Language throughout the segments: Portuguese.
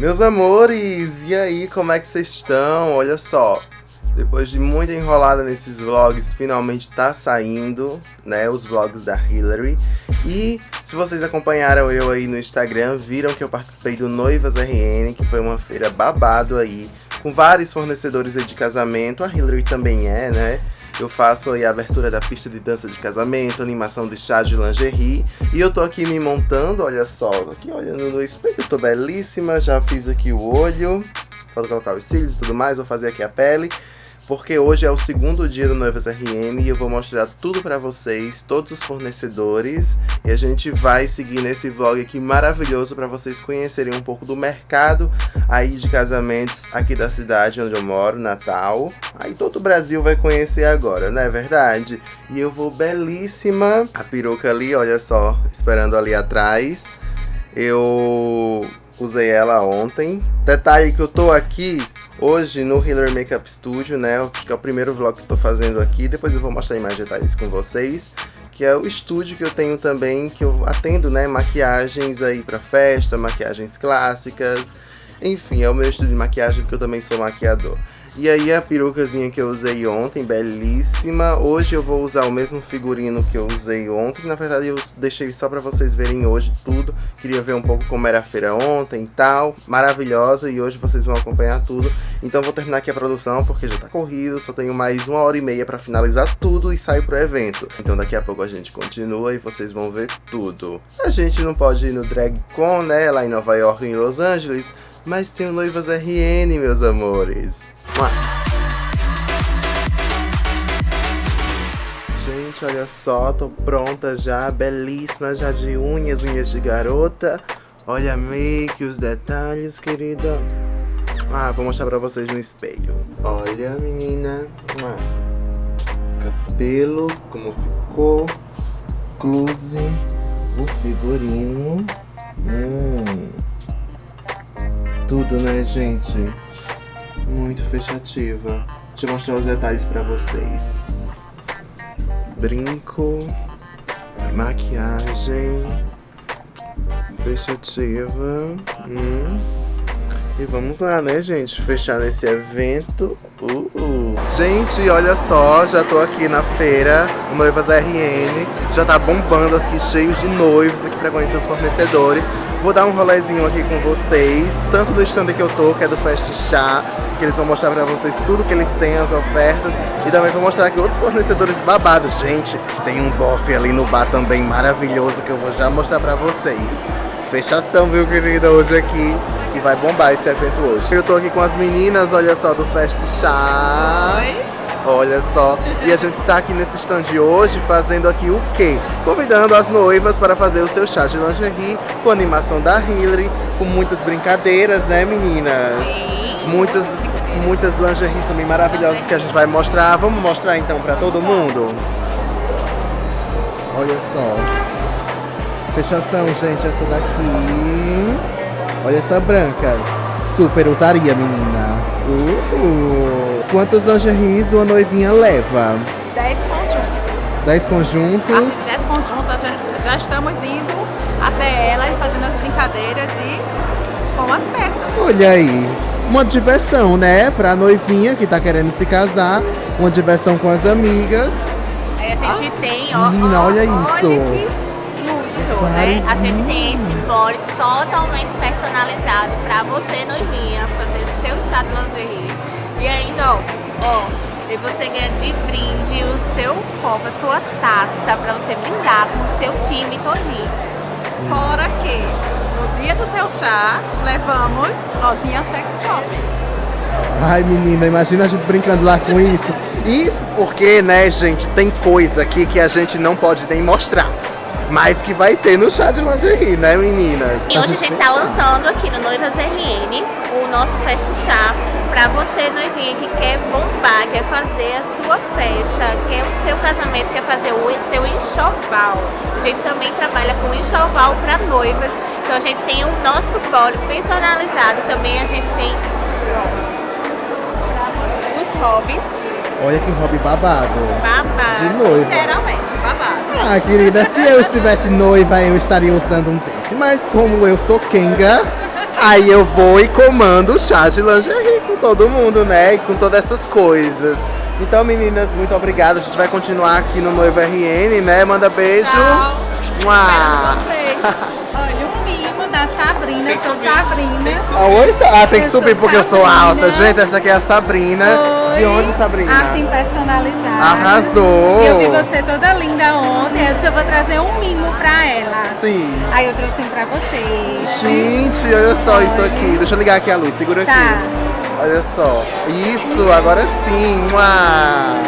Meus amores, e aí, como é que vocês estão? Olha só, depois de muita enrolada nesses vlogs, finalmente tá saindo, né, os vlogs da Hillary. E se vocês acompanharam eu aí no Instagram, viram que eu participei do Noivas RN, que foi uma feira babado aí, com vários fornecedores de casamento, a Hillary também é, né? Eu faço aí a abertura da pista de dança de casamento, animação de chá de lingerie. E eu tô aqui me montando, olha só, aqui olhando no espelho, tô belíssima, já fiz aqui o olho. Falta colocar os cílios e tudo mais, vou fazer aqui a pele porque hoje é o segundo dia do Noivas RM e eu vou mostrar tudo pra vocês, todos os fornecedores, e a gente vai seguir nesse vlog aqui maravilhoso pra vocês conhecerem um pouco do mercado aí de casamentos aqui da cidade onde eu moro, Natal. Aí todo o Brasil vai conhecer agora, não é verdade? E eu vou belíssima, a peruca ali, olha só, esperando ali atrás. Eu usei ela ontem. Detalhe que eu tô aqui hoje no Healer Makeup Studio, né? Que é o primeiro vlog que eu tô fazendo aqui. Depois eu vou mostrar mais detalhes com vocês. Que é o estúdio que eu tenho também, que eu atendo, né? Maquiagens aí pra festa, maquiagens clássicas. Enfim, é o meu estúdio de maquiagem porque eu também sou maquiador. E aí a perucazinha que eu usei ontem, belíssima. Hoje eu vou usar o mesmo figurino que eu usei ontem. Na verdade eu deixei só pra vocês verem hoje tudo. Queria ver um pouco como era a feira ontem e tal. Maravilhosa e hoje vocês vão acompanhar tudo. Então vou terminar aqui a produção porque já tá corrido. Só tenho mais uma hora e meia pra finalizar tudo e sair pro evento. Então daqui a pouco a gente continua e vocês vão ver tudo. A gente não pode ir no Drag Con, né? Lá em Nova York e em Los Angeles. Mas tem o Noivas RN, meus amores. Gente, olha só, tô pronta já, belíssima, já de unhas, unhas de garota. Olha a make, os detalhes, querida. Ah, vou mostrar pra vocês no espelho. Olha, menina. Cabelo, como ficou. Close. O figurino. Hum. Tudo, né, gente? Muito fechativa. Deixa eu mostrar os detalhes pra vocês. Brinco, maquiagem, fechativa. Hum. E vamos lá, né, gente? Fechar nesse evento. Uh, uh. Gente, olha só, já tô aqui na feira, Noivas RN. Já tá bombando aqui, cheios de noivos aqui pra conhecer os fornecedores. Vou dar um rolezinho aqui com vocês, tanto do stand que eu tô, que é do Fast Chá, que eles vão mostrar pra vocês tudo que eles têm, as ofertas. E também vou mostrar aqui outros fornecedores babados. Gente, tem um bofe ali no bar também maravilhoso que eu vou já mostrar pra vocês. Fechação, viu, querida, hoje aqui. E vai bombar esse evento hoje. Eu tô aqui com as meninas, olha só, do Fast Chá. Oi. Olha só. E a gente tá aqui nesse stand hoje fazendo aqui o quê? Convidando as noivas para fazer o seu chá de lingerie com animação da Hillary, com muitas brincadeiras, né, meninas? Sim. Muitas, muitas lingeries também maravilhosas que a gente vai mostrar. Vamos mostrar então para todo mundo? Olha só. Fechação, gente, essa daqui. Olha essa branca. Super usaria, menina. Uh. Quantas lingeries uma noivinha leva? 10 conjuntos. 10 conjuntos? 10 ah, conjuntos, já, já, estamos indo até ela e fazendo as brincadeiras e com as peças. Olha aí. Uma diversão, né? Pra noivinha que tá querendo se casar. Uma diversão com as amigas. Aí a gente ah, tem, ó. Menina, ó, olha isso. Olha né? A gente tem esse body totalmente personalizado pra você, noivinha, fazer seu chá de lingerie. E ainda, ó, ó, e você ganha de brinde o seu copo, a sua taça, pra você brindar com o seu time todinho. Fora que, no dia do seu chá, levamos lojinha sex shopping. Ai, menina, imagina a gente brincando lá com isso. Isso porque, né, gente, tem coisa aqui que a gente não pode nem mostrar mas que vai ter no chá de lingerie, né meninas? E hoje a gente tá lançando aqui no Noivas RN o nosso Fest Chá pra você noivinha que quer bombar, quer fazer a sua festa, quer o seu casamento, quer fazer o seu enxoval. A gente também trabalha com enxoval pra noivas, então a gente tem o nosso bolo personalizado, também a gente tem os hobbies Olha que hobby babado. Babado. De noiva. Literalmente, babado. Ah, querida, se eu estivesse noiva, eu estaria usando um desse. Mas como eu sou Kenga, Aí eu vou e comando o chá de lingerie com todo mundo, né? E com todas essas coisas. Então, meninas, muito obrigada. A gente vai continuar aqui no Noivo RN, né? Manda beijo. Tchau. Mua. Espero vocês. Olha, da Sabrina, eu sou Sabrina. Ah, oi, ah, tem que Eu subir porque eu sou Sabrina. alta. Gente, essa aqui é a Sabrina. De Oi. onde, Sabrina? Arte personalizada. Arrasou. Eu vi você toda linda ontem, eu disse eu vou trazer um mimo pra ela. Sim. Aí eu trouxe um pra você. Gente, olha só isso aqui. Deixa eu ligar aqui a luz, segura Tá. aqui. Olha só. Isso, agora sim. Mua.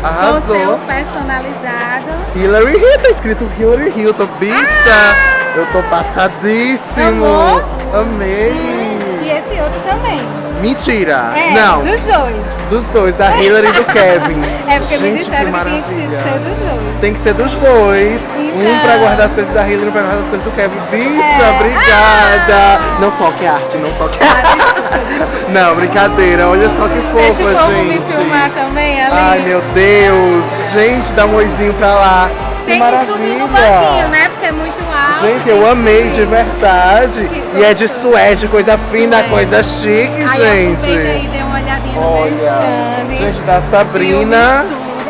Com Arrasou. seu personalizado. Hillary Hill, tá escrito Hillary Hilton, bicha! Eu tô passadíssimo! Amor? Amei! E esse outro também. Mentira! É, Não, dos dois. dos dois, da Hillary e do Kevin. É porque me Gente, disseram que que, tem que ser dos dois. Tem que ser dos dois. Um Então. pra guardar as coisas da Hillary, um pra guardar as coisas do Kevin. Bicha, É. obrigada! Não toque arte, não toque Ah, arte. Não, brincadeira. Olha só que Deixa fofa, o povo gente. me filmar também ali. Ai, meu Deus. Gente, dá um oizinho pra lá. Tem que que maravilha. subir no banquinho, né? Porque é muito. Gente, eu amei de verdade. E é de suede, coisa fina, Suede. coisa chique, gente. aí, dê uma olhadinha no meu Olha, stand. gente da Sabrina.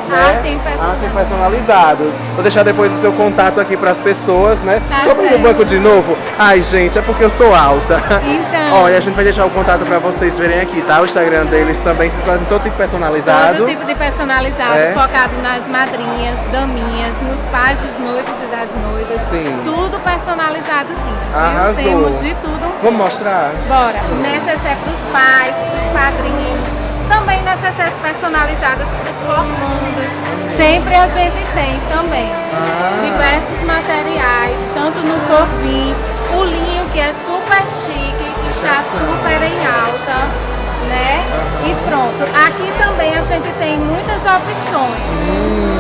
Né? Arte em personalizado. Arte personalizados. Vou deixar depois o seu contato aqui pras pessoas, né? Tá no certo. banco de novo. Ai, gente, é porque eu sou alta. Então. Olha, a gente vai deixar o contato pra vocês verem aqui, tá? O Instagram deles também. Vocês fazem todo tipo personalizado. Todo tipo de personalizado, É? focado nas madrinhas, daminhas, nos pais dos noivos e das noivas. Sim. Tudo personalizado sim. Arrasou. Temos de tudo Vamos mostrar? Bora. Necessaire para os pais, para os padrinhos. Também necessários personalizadas para os formandos. Sempre a gente tem também. Ah. Diversos materiais, tanto no corvinho, o linho que é super chique, que está super em alta, né? E pronto. Aqui também a gente tem muitas opções.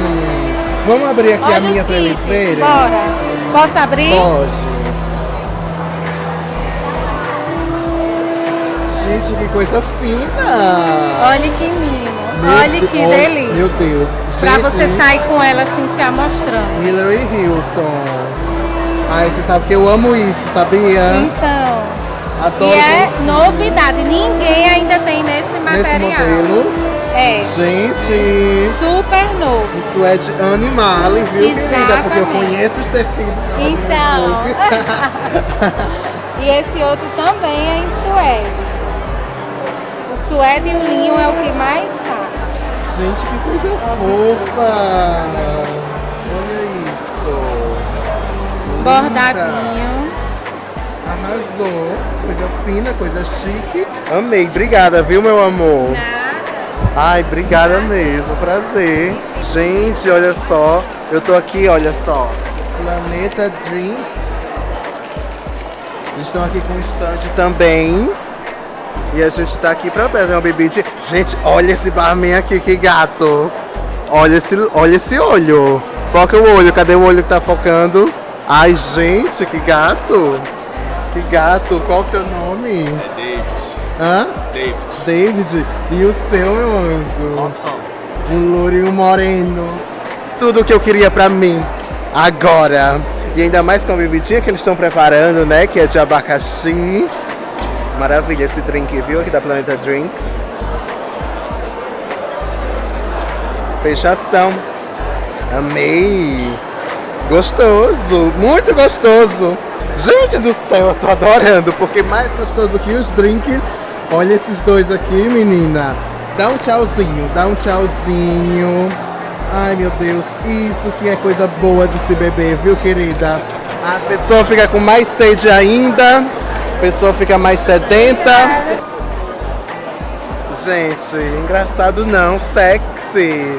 Vamos abrir aqui Olha a minha eles verem? Bora. Posso abrir? Pode. Gente, que coisa fina! Olha que mimo. Meu Olha De- que oh, delícia. Meu Deus. Pra Gente, você sair com ela assim se amostrando. Hillary Hilton. Ai, você sabe que eu amo isso, sabia? Então, Adoro e é isso. novidade, ninguém ainda tem nesse Nesse material. modelo. É, Gente, super novo. um suede animale, viu, querida? Porque eu Exatamente. conheço os tecidos. pra Então. looks. E esse outro também é em suede. O suede e o linho é o que mais sabe. Gente, que coisa fofa! Olha isso! Bordadinho. Arrasou! Coisa fina, coisa chique. Amei, obrigada, viu, meu amor? Nada. Ai, obrigada mesmo, prazer. Gente, olha só, eu tô aqui, olha só. Planeta. Eles estão aqui com um stand também. E a gente tá aqui pra fazer uma bebida. Gente, olha esse barman aqui, que gato. Olha esse, olha esse olho. Foca o olho, cadê o olho que tá focando? Ai, gente, que gato. Que gato, qual o seu nome? É David. Hã? David. David, e o seu, meu anjo? Robson. Um louro e um moreno. Tudo o que eu queria pra mim. Agora. E ainda mais com a bebidinha que eles estão preparando, né? Que é de abacaxi. Maravilha esse drink, viu? Aqui da Planeta Drinks. Fechação. Amei. Gostoso. Muito gostoso. Gente do céu, eu tô adorando. Porque mais gostoso que os drinks. Olha esses dois aqui, menina. Dá um tchauzinho, dá um tchauzinho. Ai, meu Deus. Isso que é coisa boa de se beber, viu, querida? A pessoa fica com mais sede ainda. A pessoa fica mais sedenta. Gente, engraçado não, sexy.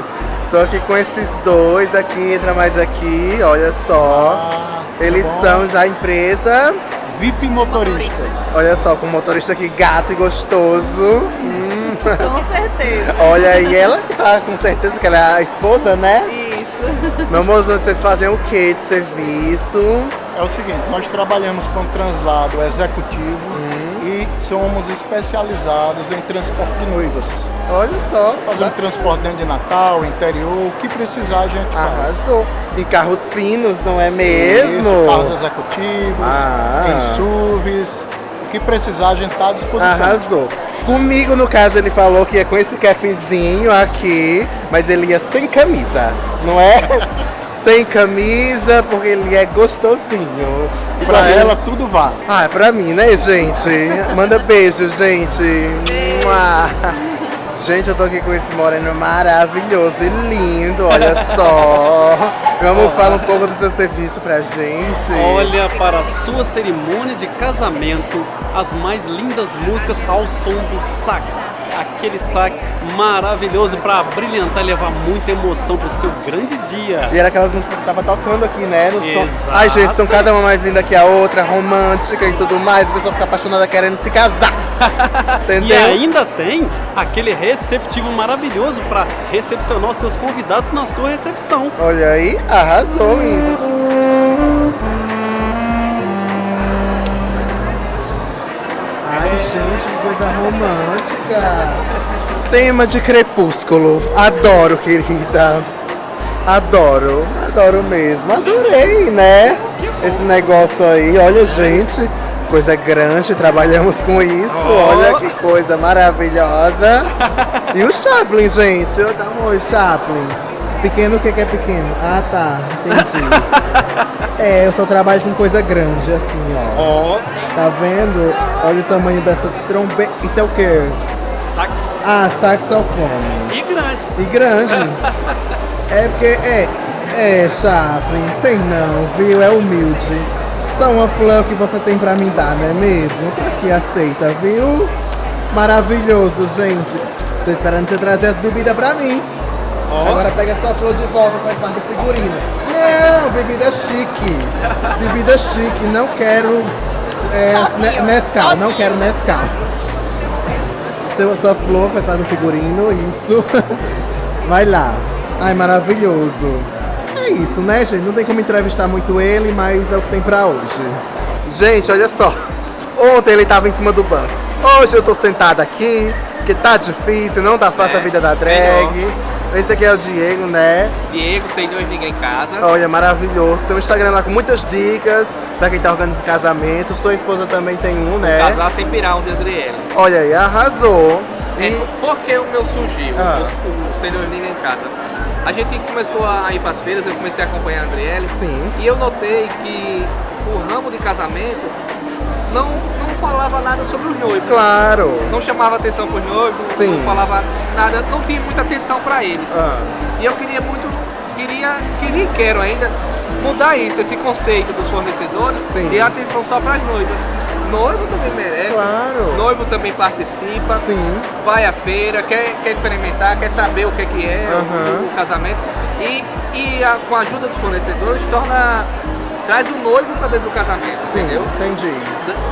Tô aqui com esses dois aqui, entra mais aqui, olha só. Ah, Eles tá bom. são da empresa, VIP motoristas. olha só, com um motorista aqui gato e gostoso. Com certeza. Olha aí, ela que tá com certeza que ela é a esposa, né? Isso. Meu amor, vocês fazem o que de serviço? É o seguinte, nós trabalhamos com translado executivo e somos especializados em transporte de noivas. Olha só. Fazemos transporte dentro de Natal, interior, o que precisar a gente faz. Arrasou. Em carros finos, não é mesmo? Isso, carros executivos, Ah. em SUVs, o que precisar, a gente tá à disposição. Arrasou. Comigo, no caso, ele falou que ia com esse capzinho aqui, mas ele ia sem camisa, não é? sem camisa, porque ele é gostosinho. E pra ela tudo vale. Ah, é pra mim, né, gente? Manda beijo, gente. Gente, eu tô aqui com esse moreno maravilhoso e lindo, olha só. Vamos falar um pouco do seu serviço pra gente. Olha, para a sua cerimônia de casamento, as mais lindas músicas ao som do sax. Aquele sax maravilhoso para brilhantar e levar muita emoção pro seu grande dia. E era aquelas músicas que você tava tocando aqui, né? No som. Exato. Ai, gente, são cada uma mais linda que a outra, romântica e tudo mais. A pessoa fica apaixonada querendo se casar. E ainda tem aquele receptivo maravilhoso para recepcionar os seus convidados na sua recepção. Olha aí, arrasou, menino. Ai, gente, que coisa romântica. Tema de crepúsculo. Adoro, querida. Adoro, adoro mesmo. Adorei, né? Esse negócio aí. Olha, gente, coisa grande. Trabalhamos com isso. Olha que coisa maravilhosa. E o Chaplin, gente. Eu dá um oi, Chaplin. Pequeno, o que que é pequeno? Ah, tá. Entendi. É, eu só trabalho com coisa grande, assim, ó. Ó, Tá vendo? Olha o tamanho dessa trombeta. Isso é o quê? sax Ah, saxofone. e grande. E grande. É porque, é, é, Chaplin, tem não, viu? É humilde. Só uma flor que você tem pra me dar, não é mesmo? Tô aqui, aceita, viu? Maravilhoso, gente. Tô esperando você trazer as bebidas pra mim. Ó. Agora pega sua flor de volta, faz parte do figurino. Não, bebida chique. Bebida chique, não quero é, ne- Nescau, não quero Nescau. Seu, sua flor faz parte do figurino, isso. Vai lá. Ai, maravilhoso. É isso, né, gente? Não tem como entrevistar muito ele, mas é o que tem pra hoje. Gente, olha só. Ontem ele tava em cima do banco. Hoje eu tô sentado aqui, que tá difícil, não tá fácil É, a vida da drag. Esse aqui é o Diego, né? Diego, sem dois ninguém em casa. Olha, maravilhoso. Tem um Instagram lá com muitas dicas pra quem tá organizando casamento. Sua esposa também tem um, né? Casar sem pirar um de Adriele. Olha aí, arrasou. É, E por que o meu surgiu? Ah. O, o sem dois ninguém em casa. A gente começou a ir pras feiras, eu comecei a acompanhar a Adriele. Sim. E eu notei que o ramo de casamento não, não falava nada sobre os noivos. claro. Não chamava atenção pros noivos, Sim. não falava nada, não tinha muita atenção para eles. Ah, E eu queria muito, queria, queria e quero ainda mudar isso, esse conceito dos fornecedores Sim. e atenção só para as noivas. Noivo também merece, Claro. noivo também participa, sim. vai à feira, quer, quer experimentar, quer saber o que, é que é Aham. o, o casamento e, e a- com a ajuda dos fornecedores torna traz o noivo para dentro do casamento, Sim, entendeu? entendi.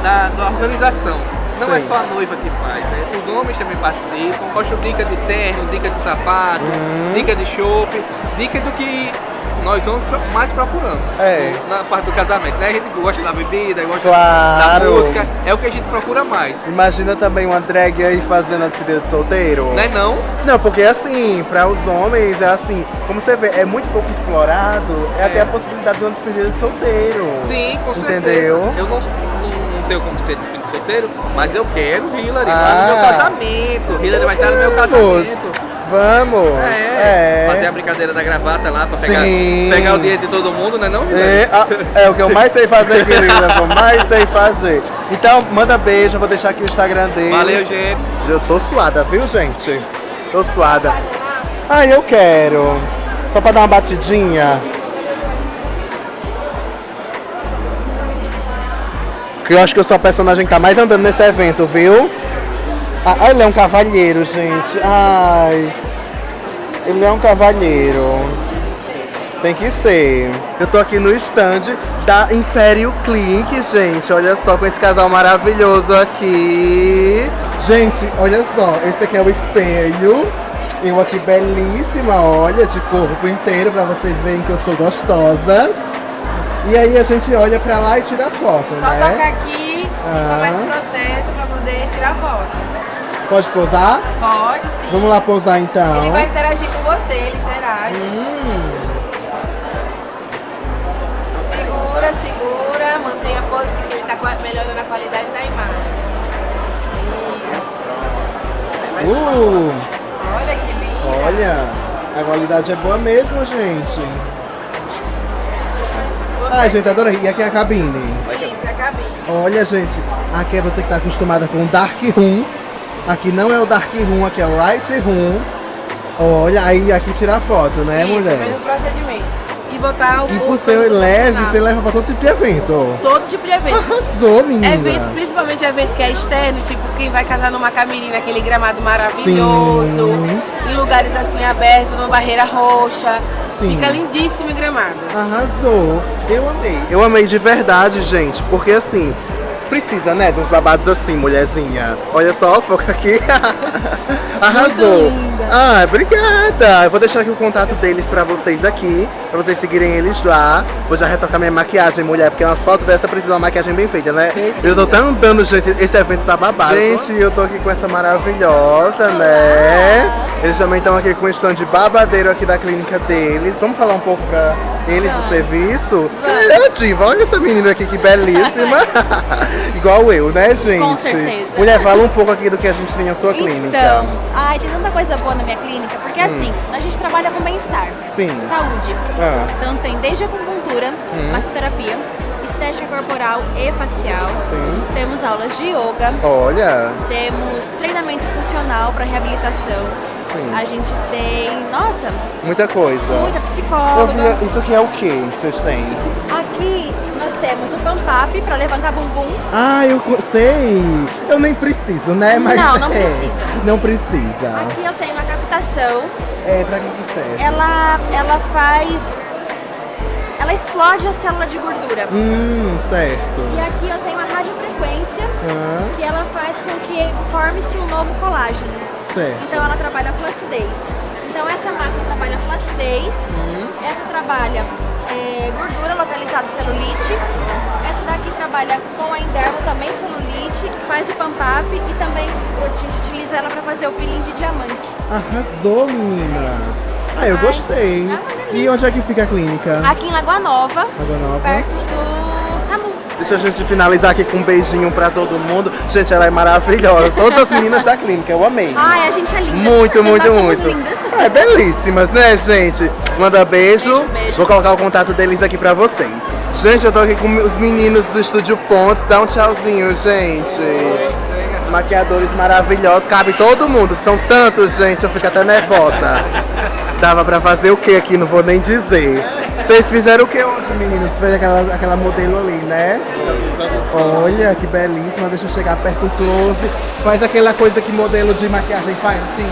Da, da organização. Não é só a noiva que faz, né? Os homens também participam. Posto dica de terno, dica de sapato, Uhum. dica de chope, dica do que nós homens mais procuramos. É. Na parte do casamento, né? A gente gosta da bebida, gosta Claro. da música. É o que a gente procura mais. Imagina também uma drag aí fazendo a despedida de solteiro. Não é não? Não, porque assim, para os homens é assim, como você vê, é muito pouco explorado, é, até a possibilidade de uma despedida de solteiro. Sim, com certeza. Entendeu? Eu não, não, não tenho como ser despedido solteiro, mas eu quero Hillary Ah. no meu casamento. Hillary vai estar no meu casamento. Vamos! É, fazer a brincadeira da gravata lá pra pegar, pegar o dinheiro de todo mundo, né não? É, a- é o que eu mais sei fazer, querida. é eu mais sei fazer. Então, manda beijo, vou deixar aqui o Instagram deles. Valeu, gente. Eu tô suada, viu, gente? Tô suada. Ai, eu quero. Só pra dar uma batidinha. Que eu acho que eu sou a personagem que tá mais andando nesse evento, viu? Ah, ele é um cavalheiro, gente. Ai. Ele é um cavalheiro. Tem que ser. Eu tô aqui no stand da Império Clinic, gente. Olha só com esse casal maravilhoso aqui. Gente, olha só. Esse aqui é o espelho. Eu aqui belíssima, olha, de corpo inteiro, pra vocês verem que eu sou gostosa. E aí a gente olha pra lá e tira foto, Só né? Só toca aqui ah. e começa o processo pra poder tirar foto. Pode posar? Pode, sim. Vamos lá posar então. Ele vai interagir com você, ele interage. Hum. Segura, segura, mantenha a pose, que ele tá melhorando a qualidade da imagem. Isso. Uh. Olha que lindo. Olha, a qualidade é boa mesmo, gente. Ai, gente, adorei. E aqui é a cabine. Isso, é a cabine. Olha, gente, aqui é você que tá acostumada com o Dark Room. Aqui não é o Dark Room, aqui é o Right Room. Olha, aí aqui tira a foto, né, Isso, mulher? mesmo procedimento. E botar o E por ser leve, você leva pra todo tipo de evento. Todo tipo de evento. Arrasou, menina. Evento, principalmente evento que é externo, tipo quem vai casar numa camirim naquele gramado maravilhoso, Sim. em lugares assim abertos, numa barreira roxa. Sim. Fica lindíssimo o gramado. Arrasou. Eu amei. Eu amei de verdade, gente, porque assim, precisa, né, de uns babados assim, mulherzinha. Olha só, foca aqui. Arrasou. Ah, obrigada. Eu vou deixar aqui o contato deles pra vocês aqui, pra vocês seguirem eles lá. Vou já retocar minha maquiagem, mulher, porque umas fotos dessa precisam de uma maquiagem bem feita, né? Eu tô tão andando, gente, esse evento tá babado. Gente, eu tô aqui com essa maravilhosa, né? Eles também estão aqui com o stand babadeiro aqui da clínica deles. Vamos falar um pouco pra eles do serviço? É, diva, olha essa menina aqui que belíssima. Igual eu, né, gente? Com certeza. Mulher, fala um pouco aqui do que a gente tem na sua clínica. Então, ai, tem tanta coisa boa na minha clínica, porque assim, a gente trabalha com bem-estar, Hum. Sim. saúde. Ah. Então tem desde acupuntura, Hum. massoterapia, estética corporal e facial. Sim. Temos aulas de yoga, Olha, temos treinamento funcional para reabilitação. Sim. A gente tem, nossa, muita coisa. muita psicóloga. vi- isso aqui é o que vocês têm? Aqui nós temos o pump up para levantar bumbum. Ah, eu sei. Eu nem preciso, né? Mas Não, não é, precisa. Não precisa. Aqui eu tenho a captação. É, pra que que serve? Ela, ela faz, ela explode a célula de gordura. Hum, certo. E aqui eu tenho a radiofrequência, Ah, que ela faz com que forme-se um novo colágeno. Certo. Então ela trabalha flacidez. Então essa máquina trabalha flacidez, essa trabalha é, gordura localizada celulite, essa daqui trabalha com a endermo também celulite, faz o pump up e também a gente utiliza ela para fazer o peeling de diamante. Arrasou, menina. Ah, eu Ai, gostei. é. E onde é que fica a clínica? Aqui em Lagoa Nova, Água Nova. perto do. Deixa a gente finalizar aqui com um beijinho pra todo mundo. Gente, ela é maravilhosa. Todas as meninas da clínica, eu amei. Ai, a gente é linda. Muito, muito, muito. lindas. É, belíssimas, né, gente? Manda beijo. Beijo, beijo. Vou colocar o contato deles aqui pra vocês. Gente, eu tô aqui com os meninos do Estúdio Pontes. Dá um tchauzinho, gente. Maquiadores maravilhosos. Cabe todo mundo. São tantos, gente. Eu fico até nervosa. Dava pra fazer o que aqui? Não vou nem dizer. Vocês fizeram o que hoje, meninos? Fez aquela, aquela modelo ali, né? Olha, que belíssima. Deixa eu chegar perto do close. Faz aquela coisa que modelo de maquiagem faz, assim.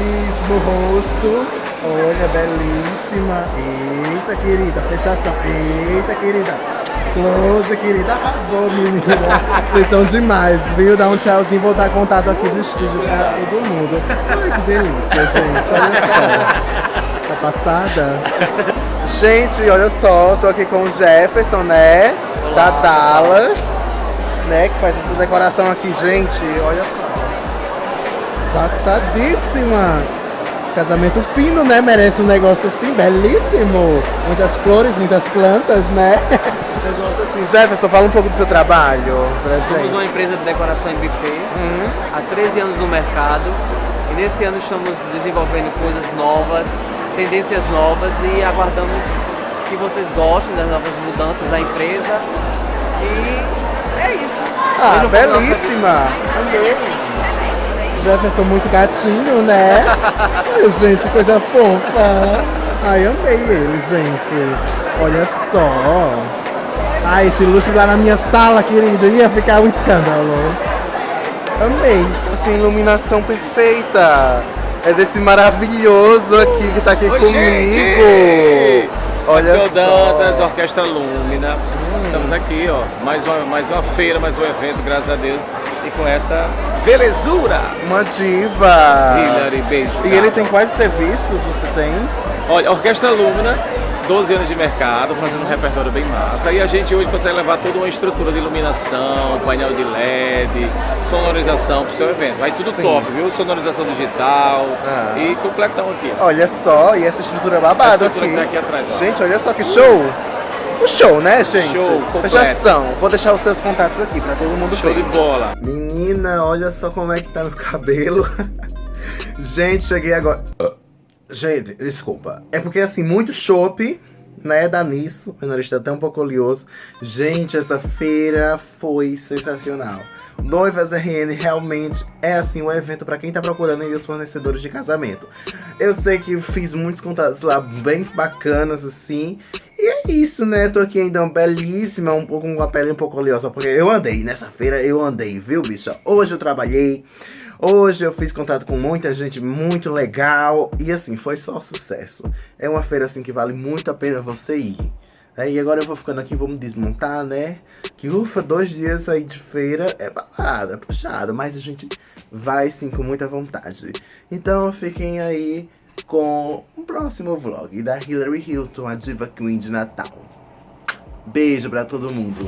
Isso, no rosto. Olha, belíssima. Eita, querida. Fechação. Eita, querida. Close, querida. Arrasou, menina. Vocês são demais, viu? Dá um tchauzinho. Vou dar contato aqui do estúdio pra todo mundo. Ai, que delícia, gente. Olha só. Passada? Gente, olha só. Tô aqui com o Jefferson, né? da Dallas. Né? Que faz essa decoração aqui, gente. Olha só. Passadíssima! Casamento fino, né? Merece um negócio assim, belíssimo. Muitas flores, muitas plantas, né? negócio assim. Jefferson, fala um pouco do seu trabalho pra Somos uma gente. empresa de decoração em buffet, Uhum. há 13 anos no mercado e nesse ano estamos desenvolvendo coisas novas, tendências novas e aguardamos que vocês gostem das novas mudanças da empresa e é isso. Ah, Vejam belíssima! Amei. Jefferson muito gatinho, né? Ai, gente, coisa fofa. Ai, amei ele, gente. Olha só. Ai, esse luxo lá na minha sala, querido, ia ficar um escândalo. Amei. Assim, iluminação perfeita. É desse maravilhoso aqui que tá aqui Oi, comigo. gente! Olha Seu Dantas, só. Orquestra Lúmina. Estamos aqui, ó. Mais uma, mais uma feira, mais um evento, graças a Deus. E com essa belezura. Uma diva. Hilary, beijo. E ele tem quais serviços você tem? Olha, Orquestra Lúmina, 12 anos de mercado, fazendo um repertório bem massa. E a gente hoje consegue levar toda uma estrutura de iluminação, painel de LED, sonorização pro seu evento. Vai tudo Sim. top, viu? Sonorização digital Ah. e completão aqui. Olha só, e essa estrutura babada aqui. tá aqui atrás. Gente, olha só que show! o show, né, gente? Show. Fechação. Vou deixar os seus contatos aqui pra todo mundo Show ver. de bola. Menina, olha só como é que tá meu cabelo. gente, cheguei agora. Gente, desculpa. É porque assim, muito chopp, né? Dá nisso. Meu nariz tá até um pouco oleoso. Gente, essa feira foi sensacional. Noivas RN realmente é assim um evento pra quem tá procurando aí os fornecedores de casamento. Eu sei que fiz muitos contatos lá bem bacanas assim. E é isso, né? Tô aqui ainda belíssima, um pouco com a pele um pouco oleosa, porque eu andei nessa feira, eu andei, viu, bicha? Hoje eu trabalhei, hoje eu fiz contato com muita gente muito legal e assim, foi só sucesso. É uma feira assim que vale muito a pena você ir. É, e agora eu vou ficando aqui, me desmontar, né? Que ufa, dois dias aí de feira é babado, é puxado, mas a gente vai sim com muita vontade. Então fiquem aí com o próximo vlog da Hillary Hilton, a diva queen de Natal. Beijo pra todo mundo.